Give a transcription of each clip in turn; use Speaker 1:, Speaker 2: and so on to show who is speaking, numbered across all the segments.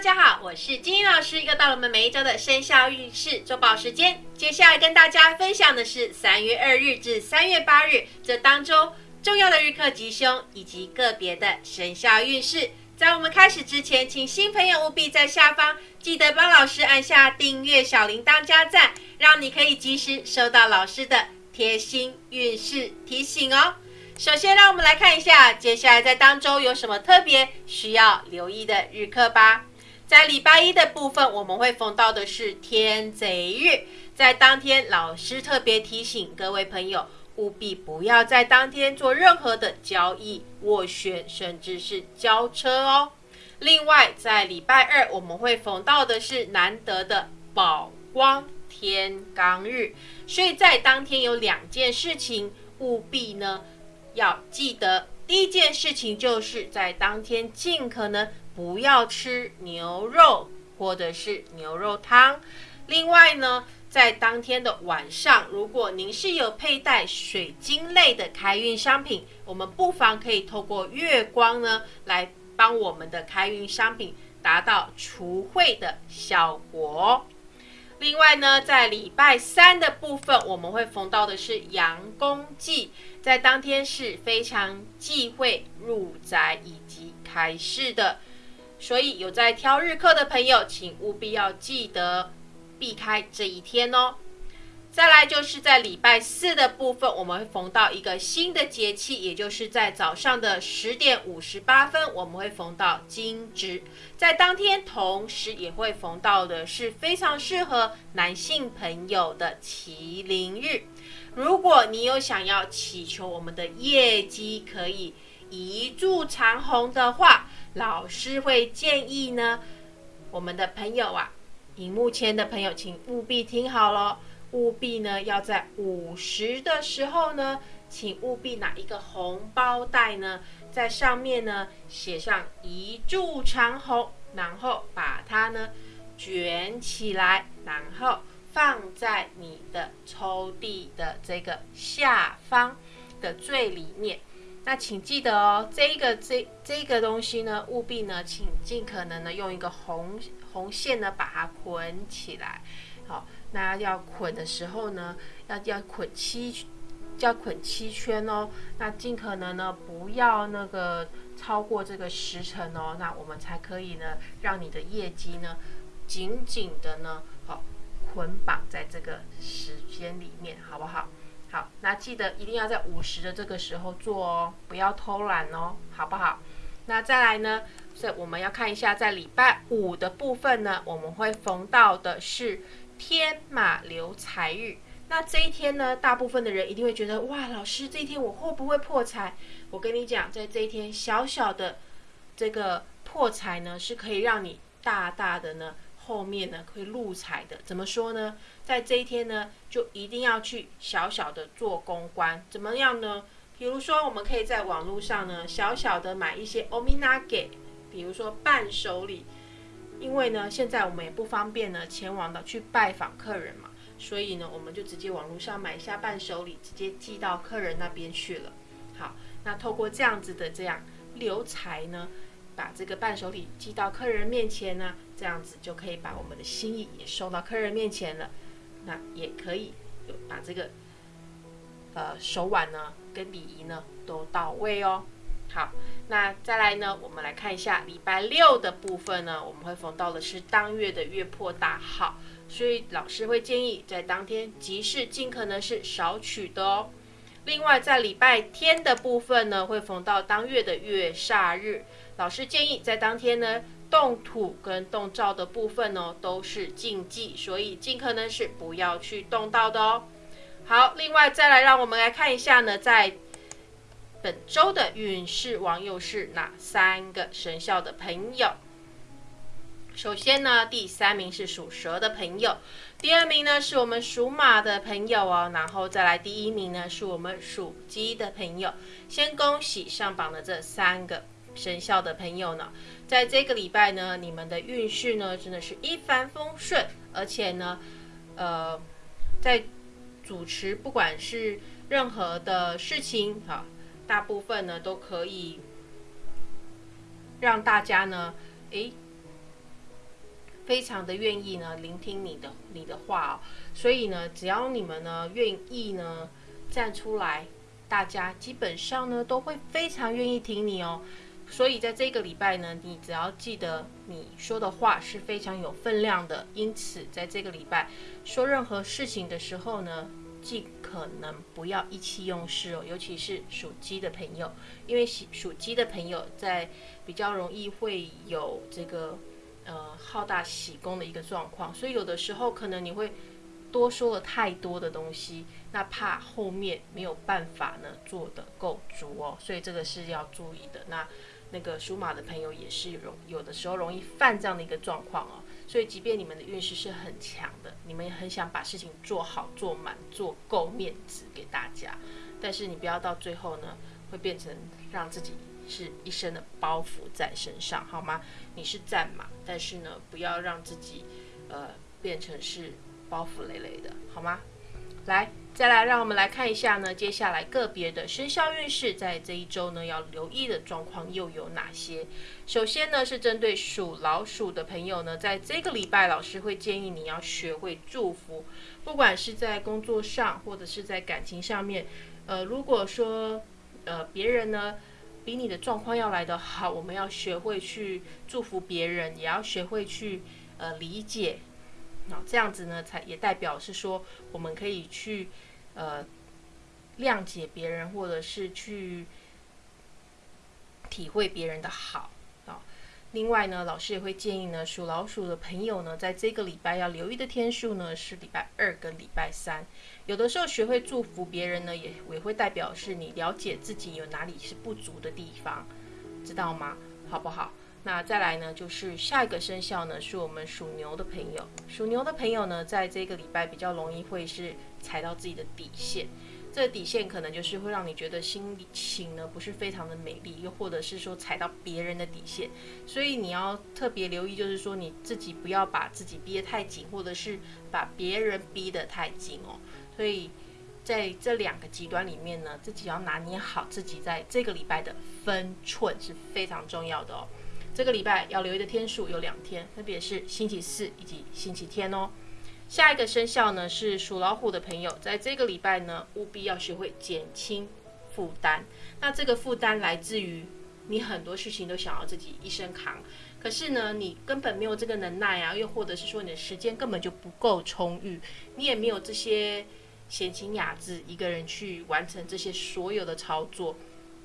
Speaker 1: 大家好，我是金英老师，又到了我们每一周的生肖运势周报时间。接下来跟大家分享的是三月二日至三月八日这当中重要的日课吉凶以及个别的生肖运势。在我们开始之前，请新朋友务必在下方记得帮老师按下订阅、小铃铛、加赞，让你可以及时收到老师的贴心运势提醒哦。首先，让我们来看一下接下来在当中有什么特别需要留意的日课吧。在礼拜一的部分，我们会逢到的是天贼日，在当天，老师特别提醒各位朋友，务必不要在当天做任何的交易、斡旋，甚至是交车哦。另外，在礼拜二，我们会逢到的是难得的宝光天罡日，所以在当天有两件事情务必呢要记得。第一件事情就是在当天尽可能。不要吃牛肉或者是牛肉汤。另外呢，在当天的晚上，如果您是有佩戴水晶类的开运商品，我们不妨可以透过月光呢，来帮我们的开运商品达到除秽的效果。另外呢，在礼拜三的部分，我们会逢到的是阳公祭，在当天是非常忌讳入宅以及开市的。所以有在挑日课的朋友，请务必要记得避开这一天哦。再来就是在礼拜四的部分，我们会逢到一个新的节气，也就是在早上的十点五十八分，我们会逢到惊蛰。在当天，同时也会逢到的是非常适合男性朋友的麒麟日。如果你有想要祈求我们的业绩可以一柱长虹的话，老师会建议呢，我们的朋友啊，荧幕前的朋友，请务必听好了，务必呢要在午时的时候呢，请务必拿一个红包袋呢，在上面呢写上一柱长虹，然后把它呢卷起来，然后放在你的抽屉的这个下方的最里面。那请记得哦，这一个这这个东西呢，务必呢，请尽可能的用一个红红线呢把它捆起来。好，那要捆的时候呢，要要捆七，要捆七圈哦。那尽可能呢不要那个超过这个时辰哦，那我们才可以呢让你的业绩呢紧紧的呢好捆绑在这个时间里面，好不好？好，那记得一定要在午时的这个时候做哦，不要偷懒哦，好不好？那再来呢，是我们要看一下在礼拜五的部分呢，我们会逢到的是天马流财日。那这一天呢，大部分的人一定会觉得，哇，老师这一天我会不会破财？我跟你讲，在这一天小小的这个破财呢，是可以让你大大的呢。后面呢会入财的，怎么说呢？在这一天呢，就一定要去小小的做公关，怎么样呢？比如说，我们可以在网络上呢，小小的买一些 ominage，比如说伴手礼，因为呢，现在我们也不方便呢前往的去拜访客人嘛，所以呢，我们就直接网络上买一下伴手礼，直接寄到客人那边去了。好，那透过这样子的这样留财呢。把这个伴手礼寄到客人面前呢，这样子就可以把我们的心意也送到客人面前了。那也可以有把这个呃手腕呢跟礼仪呢都到位哦。好，那再来呢，我们来看一下礼拜六的部分呢，我们会逢到的是当月的月破大号，所以老师会建议在当天集市尽可能是少取的哦。另外在礼拜天的部分呢，会逢到当月的月煞日。老师建议在当天呢，动土跟动灶的部分呢都是禁忌，所以尽可能是不要去动到的哦。好，另外再来让我们来看一下呢，在本周的运势王又是哪三个生肖的朋友？首先呢，第三名是属蛇的朋友，第二名呢是我们属马的朋友哦，然后再来第一名呢是我们属鸡的朋友。先恭喜上榜的这三个。生肖的朋友呢，在这个礼拜呢，你们的运势呢真的是一帆风顺，而且呢，呃，在主持不管是任何的事情哈，大部分呢都可以让大家呢，诶，非常的愿意呢聆听你的你的话哦。所以呢，只要你们呢愿意呢站出来，大家基本上呢都会非常愿意听你哦。所以在这个礼拜呢，你只要记得你说的话是非常有分量的。因此，在这个礼拜说任何事情的时候呢，尽可能不要意气用事哦。尤其是属鸡的朋友，因为属鸡的朋友在比较容易会有这个呃好大喜功的一个状况，所以有的时候可能你会多说了太多的东西，那怕后面没有办法呢做得够足哦。所以这个是要注意的。那那个属马的朋友也是容有的时候容易犯这样的一个状况哦，所以即便你们的运势是很强的，你们也很想把事情做好、做满、做够面子给大家，但是你不要到最后呢，会变成让自己是一身的包袱在身上，好吗？你是战马，但是呢，不要让自己呃变成是包袱累累的，好吗？来。再来，让我们来看一下呢，接下来个别的生肖运势在这一周呢要留意的状况又有哪些？首先呢是针对属老鼠的朋友呢，在这个礼拜，老师会建议你要学会祝福，不管是在工作上或者是在感情上面。呃，如果说呃别人呢比你的状况要来得好，我们要学会去祝福别人，也要学会去呃理解。好，这样子呢才也代表是说我们可以去。呃，谅解别人，或者是去体会别人的好啊。另外呢，老师也会建议呢，属老鼠的朋友呢，在这个礼拜要留意的天数呢是礼拜二跟礼拜三。有的时候学会祝福别人呢，也也会代表是你了解自己有哪里是不足的地方，知道吗？好不好？那再来呢，就是下一个生肖呢，是我们属牛的朋友。属牛的朋友呢，在这个礼拜比较容易会是踩到自己的底线。这底线可能就是会让你觉得心情呢不是非常的美丽，又或者是说踩到别人的底线。所以你要特别留意，就是说你自己不要把自己逼得太紧，或者是把别人逼得太紧哦。所以在这两个极端里面呢，自己要拿捏好自己在这个礼拜的分寸是非常重要的哦。这个礼拜要留意的天数有两天，分别是星期四以及星期天哦。下一个生肖呢是属老虎的朋友，在这个礼拜呢，务必要学会减轻负担。那这个负担来自于你很多事情都想要自己一身扛，可是呢，你根本没有这个能耐啊，又或者是说你的时间根本就不够充裕，你也没有这些闲情雅致一个人去完成这些所有的操作。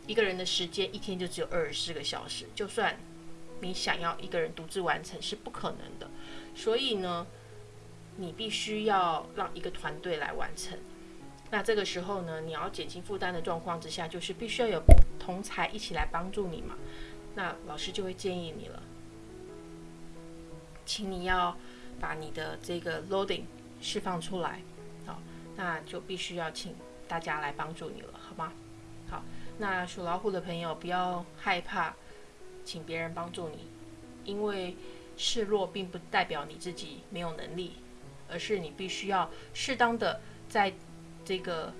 Speaker 1: 一个人的时间一天就只有二十四个小时，就算。你想要一个人独自完成是不可能的，所以呢，你必须要让一个团队来完成。那这个时候呢，你要减轻负担的状况之下，就是必须要有同才一起来帮助你嘛。那老师就会建议你了，请你要把你的这个 loading 释放出来，好，那就必须要请大家来帮助你了，好吗？好，那属老虎的朋友不要害怕。请别人帮助你，因为示弱并不代表你自己没有能力，而是你必须要适当的在这个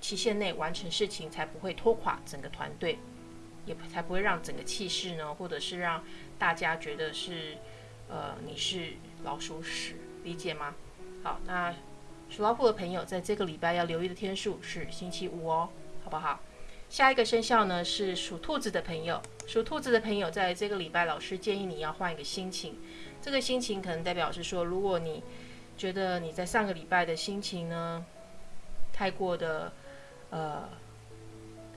Speaker 1: 期限内完成事情，才不会拖垮整个团队，也才不会让整个气势呢，或者是让大家觉得是呃你是老鼠屎，理解吗？好，那属老虎的朋友在这个礼拜要留意的天数是星期五哦，好不好？下一个生肖呢是属兔子的朋友，属兔子的朋友在这个礼拜，老师建议你要换一个心情。这个心情可能代表是说，如果你觉得你在上个礼拜的心情呢太过的呃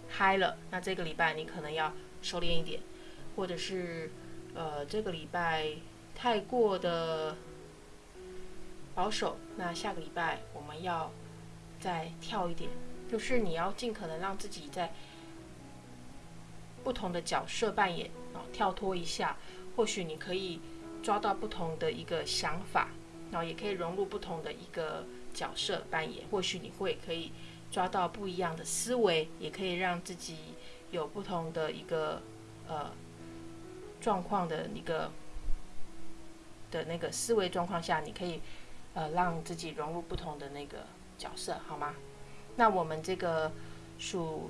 Speaker 1: 嗨了，那这个礼拜你可能要收敛一点，或者是呃这个礼拜太过的保守，那下个礼拜我们要再跳一点。就是你要尽可能让自己在不同的角色扮演啊，跳脱一下，或许你可以抓到不同的一个想法，然后也可以融入不同的一个角色扮演，或许你会可以抓到不一样的思维，也可以让自己有不同的一个呃状况的一个的那个思维状况下，你可以呃让自己融入不同的那个角色，好吗？那我们这个属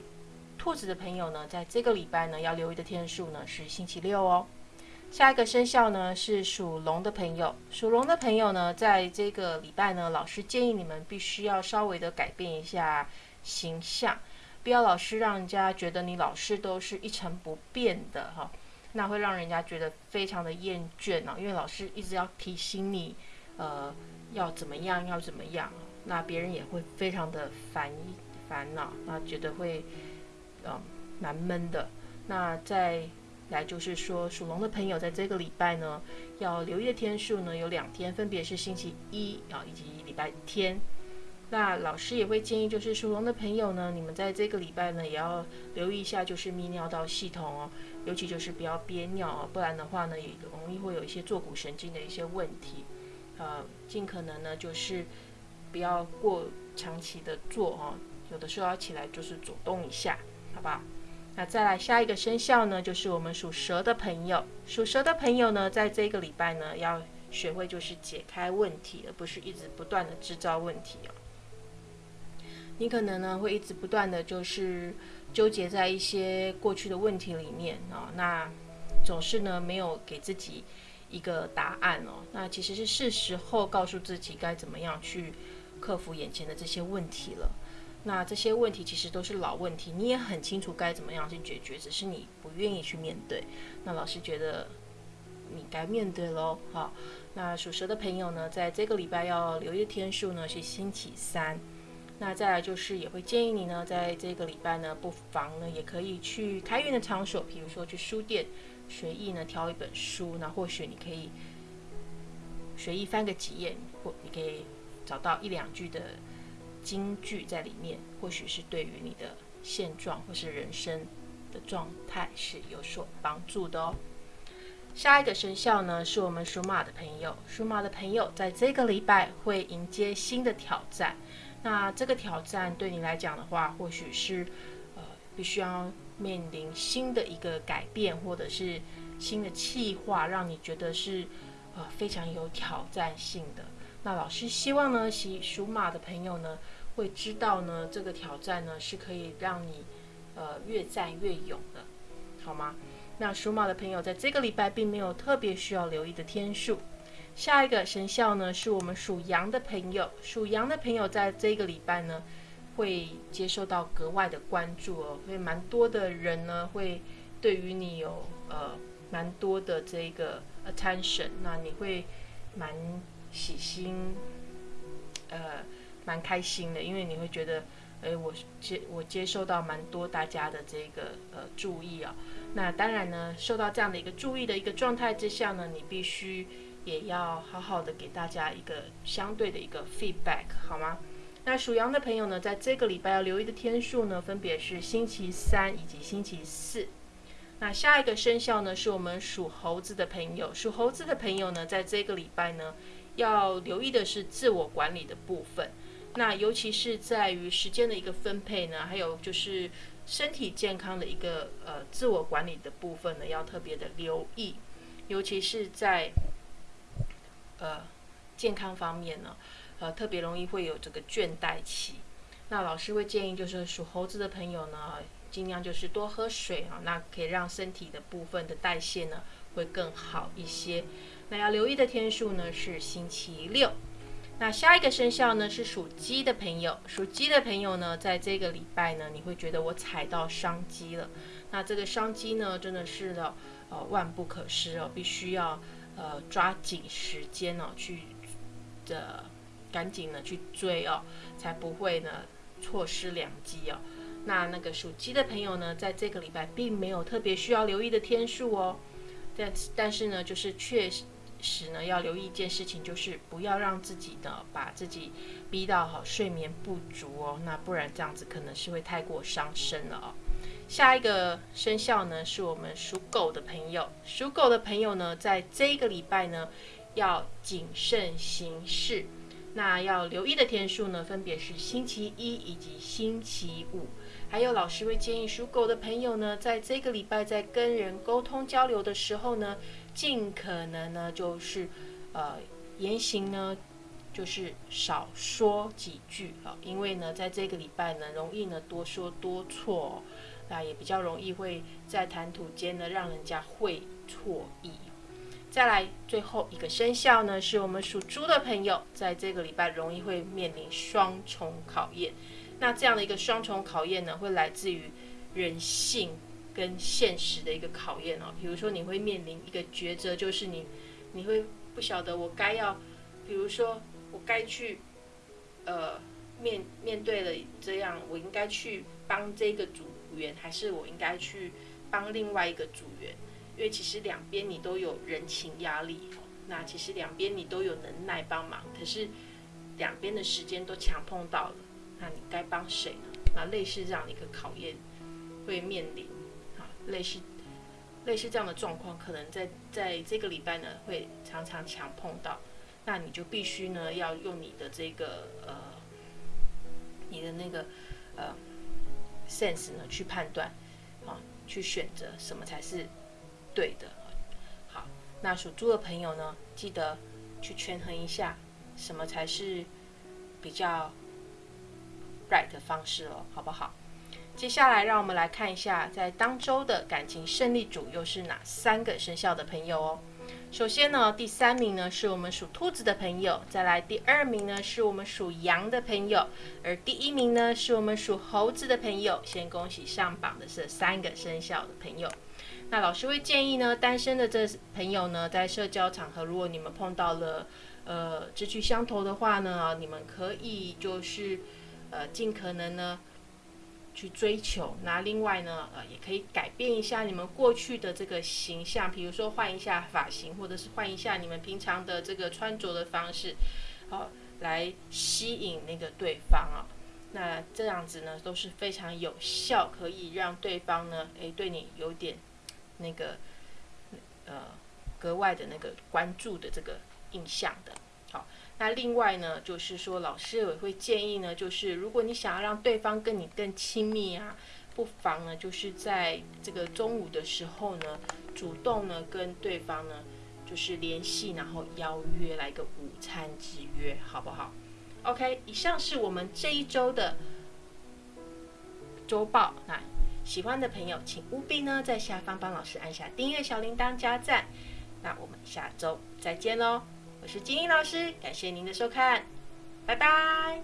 Speaker 1: 兔子的朋友呢，在这个礼拜呢，要留意的天数呢是星期六哦。下一个生肖呢是属龙的朋友，属龙的朋友呢，在这个礼拜呢，老师建议你们必须要稍微的改变一下形象，不要老是让人家觉得你老是都是一成不变的哈，那会让人家觉得非常的厌倦啊，因为老师一直要提醒你，呃，要怎么样，要怎么样，那别人也会非常的烦烦恼，那觉得会，嗯，蛮闷的。那再来就是说，属龙的朋友在这个礼拜呢，要留意的天数呢有两天，分别是星期一啊以及礼拜天。那老师也会建议，就是属龙的朋友呢，你们在这个礼拜呢也要留意一下，就是泌尿道系统哦，尤其就是不要憋尿哦，不然的话呢也容易会有一些坐骨神经的一些问题。呃，尽可能呢就是不要过长期的坐哦，有的时候要起来就是走动一下，好不好？那再来下一个生肖呢，就是我们属蛇的朋友。属蛇的朋友呢，在这个礼拜呢，要学会就是解开问题，而不是一直不断的制造问题哦。你可能呢会一直不断的就是纠结在一些过去的问题里面啊，那总是呢没有给自己一个答案哦。那其实是是时候告诉自己该怎么样去克服眼前的这些问题了。那这些问题其实都是老问题，你也很清楚该怎么样去解决，只是你不愿意去面对。那老师觉得你该面对喽。好，那属蛇的朋友呢，在这个礼拜要留意的天数呢是星期三。那再来就是也会建议你呢，在这个礼拜呢，不妨呢也可以去开运的场所，比如说去书店，随意呢挑一本书，那或许你可以随意翻个几页，或你可以找到一两句的。金句在里面，或许是对于你的现状或是人生的状态是有所帮助的哦。下一个生肖呢，是我们属马的朋友。属马的朋友在这个礼拜会迎接新的挑战。那这个挑战对你来讲的话，或许是呃，必须要面临新的一个改变，或者是新的计划，让你觉得是呃非常有挑战性的。那老师希望呢，属属马的朋友呢。会知道呢，这个挑战呢是可以让你，呃，越战越勇的，好吗？那属马的朋友在这个礼拜并没有特别需要留意的天数。下一个生肖呢是我们属羊的朋友，属羊的朋友在这个礼拜呢会接受到格外的关注哦，会蛮多的人呢会对于你有呃蛮多的这个 attention，那你会蛮喜心，呃。蛮开心的，因为你会觉得，哎，我接我接受到蛮多大家的这个呃注意啊。那当然呢，受到这样的一个注意的一个状态之下呢，你必须也要好好的给大家一个相对的一个 feedback，好吗？那属羊的朋友呢，在这个礼拜要留意的天数呢，分别是星期三以及星期四。那下一个生肖呢，是我们属猴子的朋友。属猴子的朋友呢，在这个礼拜呢，要留意的是自我管理的部分。那尤其是在于时间的一个分配呢，还有就是身体健康的一个呃自我管理的部分呢，要特别的留意，尤其是在呃健康方面呢，呃特别容易会有这个倦怠期。那老师会建议就是属猴子的朋友呢，尽量就是多喝水啊，那可以让身体的部分的代谢呢会更好一些。那要留意的天数呢是星期六。那下一个生肖呢是属鸡的朋友，属鸡的朋友呢，在这个礼拜呢，你会觉得我踩到商机了。那这个商机呢，真的是的，呃，万不可失哦，必须要呃抓紧时间哦，去的赶紧的去追哦，才不会呢错失良机哦。那那个属鸡的朋友呢，在这个礼拜并没有特别需要留意的天数哦，但但是呢，就是确实。时呢，要留意一件事情，就是不要让自己的把自己逼到好睡眠不足哦，那不然这样子可能是会太过伤身了哦。下一个生肖呢，是我们属狗的朋友，属狗的朋友呢，在这个礼拜呢，要谨慎行事。那要留意的天数呢，分别是星期一以及星期五。还有老师会建议属狗的朋友呢，在这个礼拜在跟人沟通交流的时候呢。尽可能呢，就是呃言行呢，就是少说几句啊，因为呢，在这个礼拜呢，容易呢多说多错，那也比较容易会在谈吐间呢让人家会错意。再来最后一个生肖呢，是我们属猪的朋友，在这个礼拜容易会面临双重考验。那这样的一个双重考验呢，会来自于人性跟现实的一个考验哦。比如说，你会面临一个抉择，就是你你会不晓得我该要，比如说我该去呃面面对了这样，我应该去帮这个组员，还是我应该去帮另外一个组员？因为其实两边你都有人情压力，那其实两边你都有能耐帮忙，可是两边的时间都强碰到了，那你该帮谁呢？那类似这样的一个考验会面临，类似类似这样的状况，可能在在这个礼拜呢会常常强碰到，那你就必须呢要用你的这个呃你的那个呃 sense 呢去判断啊，去选择什么才是。对的，好，那属猪的朋友呢，记得去权衡一下，什么才是比较 right 的方式哦，好不好？接下来让我们来看一下，在当周的感情胜利组又是哪三个生肖的朋友哦。首先呢，第三名呢是我们属兔子的朋友，再来第二名呢是我们属羊的朋友，而第一名呢是我们属猴子的朋友。先恭喜上榜的是三个生肖的朋友。那老师会建议呢，单身的这朋友呢，在社交场合，如果你们碰到了呃志趣相投的话呢，你们可以就是呃尽可能呢去追求。那另外呢，呃也可以改变一下你们过去的这个形象，比如说换一下发型，或者是换一下你们平常的这个穿着的方式，好来吸引那个对方啊。那这样子呢都是非常有效，可以让对方呢诶对你有点。那个呃，格外的那个关注的这个印象的，那另外呢，就是说老师也会建议呢，就是如果你想要让对方跟你更亲密啊，不妨呢，就是在这个中午的时候呢，主动呢跟对方呢就是联系，然后邀约来个午餐之约，好不好？OK，以上是我们这一周的周报，那。喜欢的朋友，请务必呢在下方帮老师按下订阅小铃铛加赞。那我们下周再见喽！我是金英老师，感谢您的收看，拜拜。